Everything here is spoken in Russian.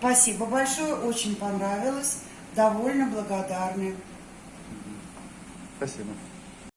Спасибо большое, очень понравилось. Довольно благодарны. Спасибо.